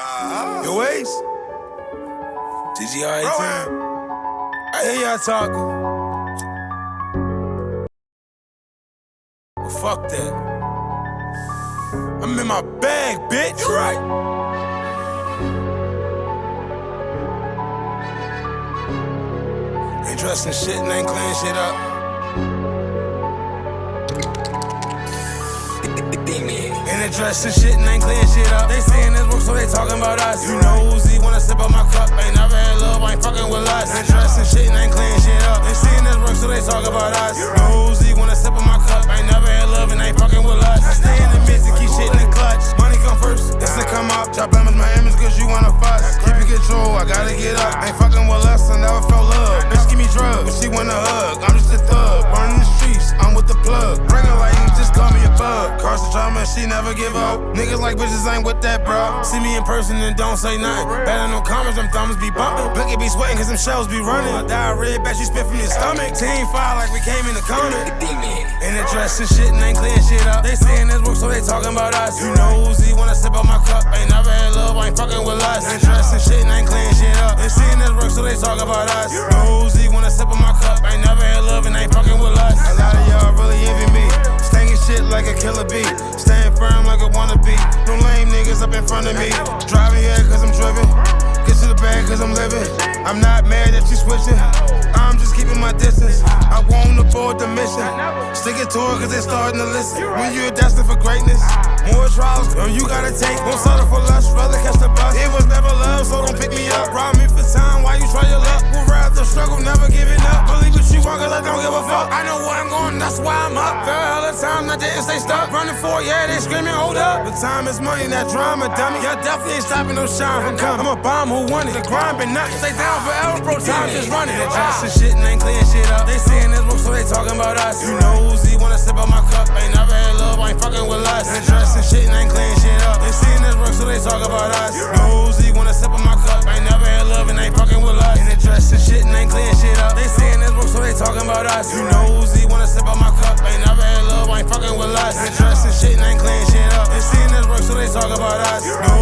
Uh-huh. Your waist? TGI team. I hear y'all talking. Well, fuck that. I'm in my bag, bitch. You right. Ain't dressing shit and ain't cleaning shit up. In dress and shit and ain't clean shit up. They saying this work, so they talking about us. You know Uzi wanna sip on my cup. Ain't never had love, I ain't fucking with us. In dress and shit and ain't clean shit up. They saying this work, so they talk about us. You know Uzi wanna sip on my cup. Ain't never had love and ain't fucking with us. I stay in the midst and keep shit in the clutch. Money come first, it's to come up. Drop Emmons, my image, cause you wanna fuss. Keep it control, I gotta get up. Ain't fucking with us, I never felt love. Bitch, give me drugs, but she wanna hug. I'm just a thug, she never give up. Niggas like bitches ain't with that, bro. See me in person and don't say nothing. Better no comments, them thumbs be bumping. Blicky be sweating cause them shells be running. I die red, bet you spit from your stomach. Team fire like we came in the corner. In the dress and shit and ain't clean shit up. They saying this work, so they talking about us. You know Uzi wanna sip on my cup. Ain't never had love, I ain't fucking with us. In dress and shit and ain't clean shit up. They saying this work, so they talk about us. You know Uzi wanna sip on my cup. Ain't never had love and ain't fucking with us. A lot of y'all really envy me. Shit like a killer bee. Staying firm like a wannabe. No lame niggas up in front of me. Driving here cause I'm driven. Get to the bag cause I'm living. I'm not mad that you switching. I'm just keeping my distance. I won't abort the mission. Stick it to it cause they starting to listen. When you're destined for greatness, more trials than you gotta take. Won't settle for less, rather catch the bus. It was never love, so don't pick me up. Rob me for time while you try your luck. Would rather struggle, never giving up. Believe what you want cause I don't give a fuck. I know where I'm going, that's why I'm up. Fair hell of time, not didn't stay stuck. Running for, yeah, they screaming, hold up. But time is money, that drama, dummy. Y'all definitely ain't stopping no shine from coming. I'm a bomb who won it. The grind been nuts. Stay down forever, bro. Time just running. They dress and shit and ain't clean shit up. They saying this work, so they talking about us. You know Uzi wanna sip on my cup. Ain't never had love, ain't fucking with us. They dress and shit and ain't clean shit up. They saying this work, so they talk about us. You know Uzi wanna sip on my cup. Ain't never had love and ain't fucking with us. And they dress and shit and ain't clean shit up. They talking about us. You know Uzi wanna sip on my cup. Ain't never had love, I ain't fucking with us. Dress and shit and ain't clean shit up. They saying this work, so they talk about us.